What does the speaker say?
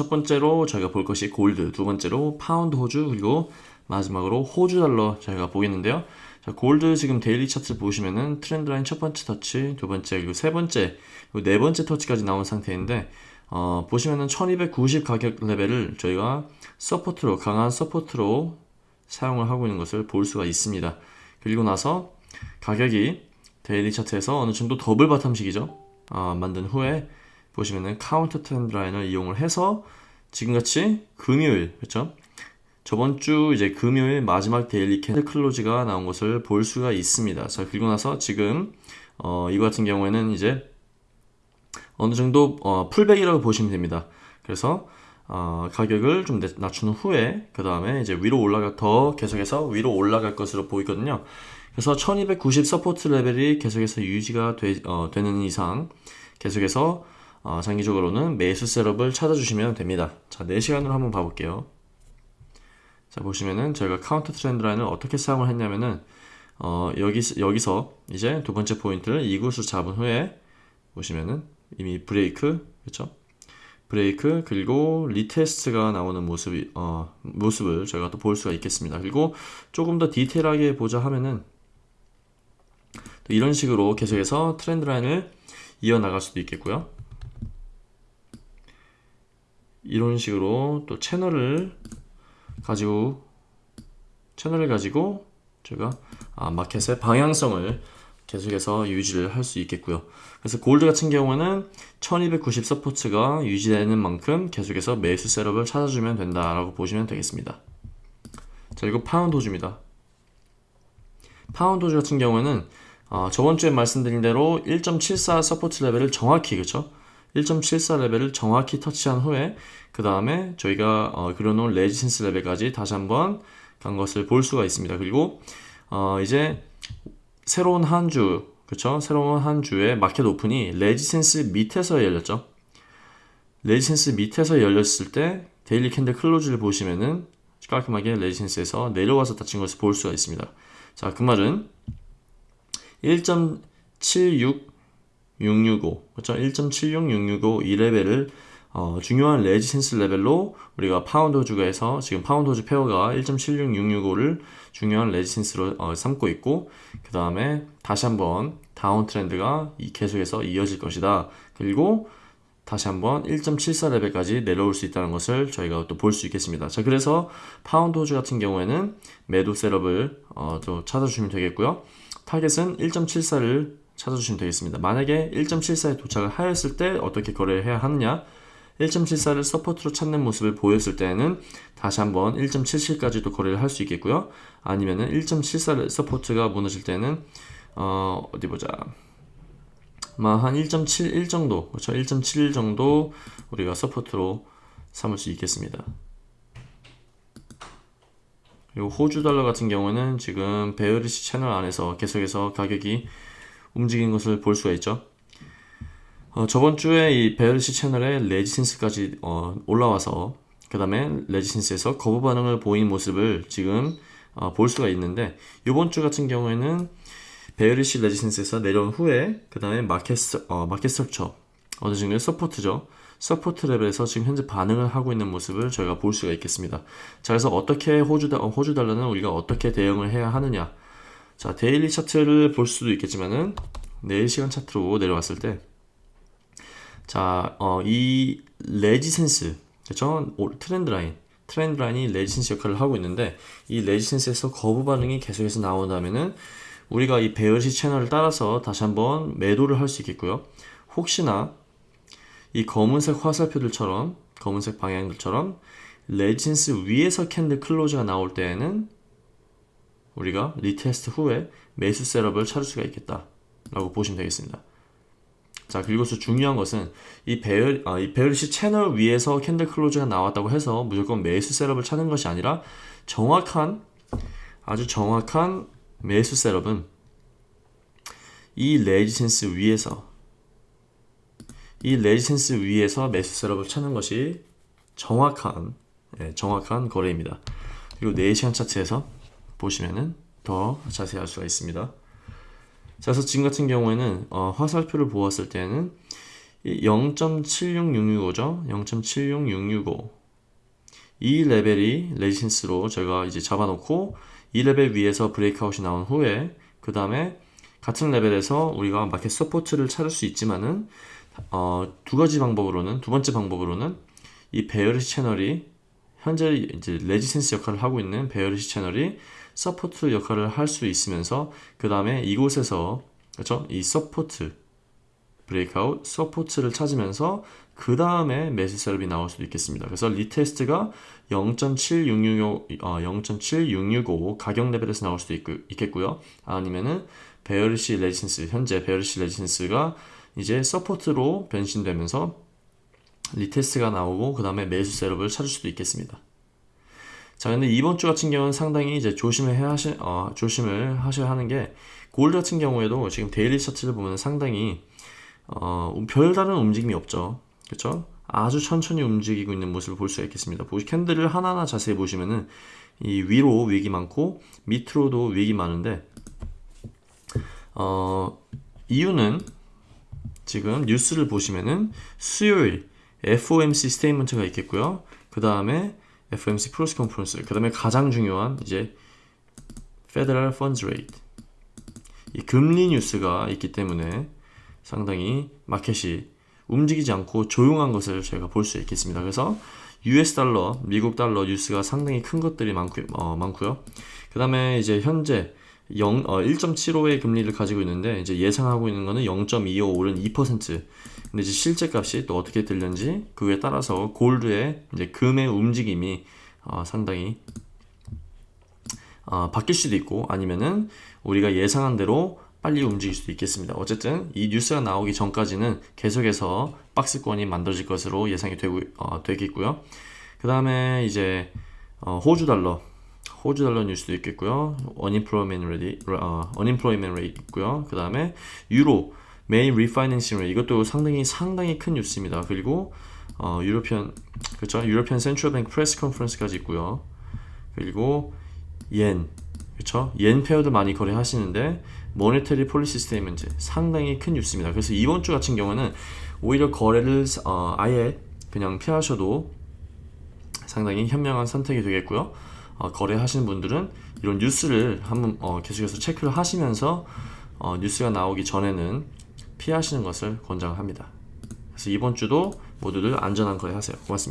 첫 번째로 저희가 볼 것이 골드, 두 번째로 파운드 호주, 그리고 마지막으로 호주 달러 저희가 보겠는데요. 자, 골드 지금 daily 차트 보시면은 trend line 첫 번째 터치, 두 번째, 그리고 세 번째, 그리고 네 번째 터치까지 나온 상태인데 어, 보시면은 1290 가격 레벨을 저희가 support로 강한 support로 사용을 하고 있는 것을 볼 수가 있습니다. 그리고 나서 가격이 daily 차트에서 어느 정도 double bottom식이죠. 어, 만든 후에 보시면은 counter trend line을 이용을 해서 지금같이 금요일 그렇죠? 저번 주 이제 금요일 마지막 daily candle close가 나온 것을 볼 수가 있습니다. 자 그리고 나서 지금 어, 이거 같은 경우에는 이제 어느 정도 어, pullback이라고 보시면 됩니다. 그래서 어, 가격을 좀 낮춘 후에 그 다음에 이제 위로 올라가 더 계속해서 위로 올라갈 것으로 보이거든요. 그래서 1290 support level이 계속해서 유지가 되, 어, 되는 이상 계속해서 어, 장기적으로는 매수 setup을 찾아주시면 됩니다. 자, 4시간으로 한번 봐볼게요. 자, 보시면은 저희가 counter trend line을 어떻게 사용을 했냐면은 어, 여기, 여기서 이제 두 번째 포인트를 이곳으로 잡은 후에 보시면은 이미 브레이크, 그렇죠? 브레이크 그리고 retest가 나오는 모습이 어, 모습을 저희가 또 볼 수가 있겠습니다. 그리고 조금 더 디테일하게 보자 하면은 이런 식으로 계속해서 trend line을 이어나갈 수도 있겠고요. 이런 식으로 또 채널을 가지고 채널을 가지고 제가 아, 마켓의 방향성을 계속해서 유지를 할 수 있겠고요. 그래서 골드 같은 경우는 1290 support가 유지되는 만큼 계속해서 매수 setup을 찾아주면 된다라고 보시면 되겠습니다. 자, 그리고 파운드 호주입니다. 파운드 호주 같은 경우는 어, 저번 주에 말씀드린 대로 1.74 support level을 정확히 그쵸? 1.74 레벨을 정확히 터치한 후에 그 다음에 저희가 어, 그려놓은 resistance level까지 다시 한번 간 것을 볼 수가 있습니다. 그리고 어, 이제 새로운 한 주, 그쵸? 새로운 한 주에 마켓 오픈이 resistance 밑에서 열렸죠. resistance 밑에서 열렸을 때 daily candle close를 보시면은 깔끔하게 resistance에서 내려와서 닫힌 것을 볼 수가 있습니다. 자, 그 말은 1.76665 그렇죠? 1.76665 이 레벨을 어, 중요한 resistance level로 우리가 파운드 호주가에서 지금 파운드 호주 pair가 1.76665를 중요한 resistance로 어, 삼고 있고 그 다음에 다시 한번 downtrend가 계속해서 이어질 것이다. 그리고 다시 한번 1.74 레벨까지 내려올 수 있다는 것을 저희가 또 볼 수 있겠습니다. 자, 그래서 파운드 호주 같은 경우에는 매도 setup을 어, 또 찾아주시면 되겠고요. 타겟은 1.74를 찾아주시면 되겠습니다. 만약에 1.74에 도착을 하였을 때 어떻게 거래를 해야 하느냐 1.74를 support로 찾는 모습을 보였을 때는 다시 한번 1.77까지도 거래를 할 수 있겠고요. 아니면은 1.74를 support가 무너질 때는 어, 어디 보자. 한 1.71 정도, 그렇죠? 1.71 정도 우리가 support로 삼을 수 있겠습니다. 그리고 호주 달러 같은 경우는 지금 bearish 채널 안에서 계속해서 가격이 움직인 것을 볼 수가 있죠. 어, 저번 주에 이 bearish 채널에 resistance까지 어, 올라와서 그 다음에 resistance에서 거부 반응을 보인 모습을 지금 어, 볼 수가 있는데 이번 주 같은 경우에는 bearish resistance에서 내려온 후에 그 다음에 마켓, 어, market structure 어느 정도의 support죠. support 레벨에서 지금 현재 반응을 하고 있는 모습을 저희가 볼 수가 있겠습니다. 자, 그래서 어떻게 호주, 호주 달러는 우리가 어떻게 대응을 해야 하느냐. 자, daily 차트를 볼 수도 있겠지만은 4시간 차트로 내려왔을 때 자, 어, 이 resistance, 그쵸? 트렌드 라인, 트렌드 라인이 resistance 역할을 하고 있는데 이 resistance에서 거부 반응이 계속해서 나온다면은 우리가 이 bearish 채널을 따라서 다시 한번 매도를 할 수 있겠고요. 혹시나 이 검은색 화살표들처럼 검은색 방향들처럼 resistance 위에서 candle close가 나올 때에는 우리가 retest 후에 매수 setup을 찾을 수가 있겠다 라고 보시면 되겠습니다 자 그리고 또 중요한 것은 이 bear 아, 이 bearish 채널 위에서 candle close가 나왔다고 해서 무조건 매수 setup을 찾는 것이 아니라 정확한 아주 정확한 매수 setup은 이 resistance 위에서 이 resistance 위에서 매수 setup을 찾는 것이 정확한 예, 정확한 거래입니다. 그리고 4시간 차트에서 보시면은 더 자세히 알 수가 있습니다. 자, 그래서 지금 같은 경우에는 어, 화살표를 보았을 때는 0.76665죠. 0.76665. 이 레벨이 resistance로 제가 이제 잡아놓고 이 레벨 위에서 breakout이 나온 후에 그 다음에 같은 레벨에서 우리가 market support를 찾을 수 있지만은 어, 두 가지 방법으로는 두 번째 방법으로는 이 bearish 채널이 현재 이제 resistance 역할을 하고 있는 bearish 채널이 support 역할을 할 수 있으면서 그 다음에 이곳에서 그렇죠 이 support breakout support를 찾으면서 그 다음에 매수 setup이 나올 수도 있겠습니다. 그래서 retest가 0.7665 어, 0.7665 가격 레벨에서 나올 수도 있고, 있겠고요. 아니면은 bearish resistance 현재 bearish resistance가 이제 support로 변신되면서 retest가 나오고 그 다음에 매수 setup을 찾을 수도 있겠습니다. 자, 근데 이번 주 같은 경우는 상당히 이제 조심을 해야 하시, 어, 조심을 하셔야 하는 게 골드 같은 경우에도 지금 daily 차트를 보면 상당히 어, 별다른 움직임이 없죠. 그렇죠? 아주 천천히 움직이고 있는 모습을 볼 수가 있겠습니다. 보시 candle을 하나하나 자세히 보시면은 이 위로 wick이 많고 밑으로도 wick이 많은데 어, 이유는 지금 뉴스를 보시면은 수요일 FOMC Statement가 있겠고요. 그 다음에 FOMC Press Conference, 그 다음에 가장 중요한 이제 Federal Funds Rate 이 금리 뉴스가 있기 때문에 상당히 마켓이 움직이지 않고 조용한 것을 저희가 볼 수 있겠습니다. 그래서 US 달러, 미국 달러 뉴스가 상당히 큰 것들이 많고, 어, 많고요. 그 다음에 이제 현재 0, 어, 1.75의 금리를 가지고 있는데 이제 예상하고 있는 거는 0.25 오른 2%. 근데 이제 실제 값이 또 어떻게 들렸는지 그에 따라서 골드의 이제 금의 움직임이 어, 상당히 어, 바뀔 수도 있고 아니면은 우리가 예상한 대로 빨리 움직일 수도 있겠습니다. 어쨌든 이 뉴스가 나오기 전까지는 계속해서 박스권이 만들어질 것으로 예상이 되고 어, 되겠고요. 그 다음에 이제 어, 호주 달러 호주 달러 뉴스도 있겠고요. unemployment rate, 어, unemployment rate 있고요. 그 다음에 유로 Main Refinancing Rate 이것도 상당히 상당히 큰 뉴스입니다. 그리고 어, European 그렇죠? European Central Bank Press Conference까지 있고요. 그리고 옌 그렇죠? 옌 pair도 많이 거래하시는데 Monetary Policy Statement 상당히 큰 뉴스입니다. 그래서 이번 주 같은 경우는 오히려 거래를 어, 아예 그냥 피하셔도 상당히 현명한 선택이 되겠고요. 어, 거래하시는 분들은 이런 뉴스를 한번 어, 계속해서 체크를 하시면서 어, 뉴스가 나오기 전에는 피하시는 것을 권장합니다. 그래서 이번 주도 모두들 안전한 거래 하세요. 고맙습니다.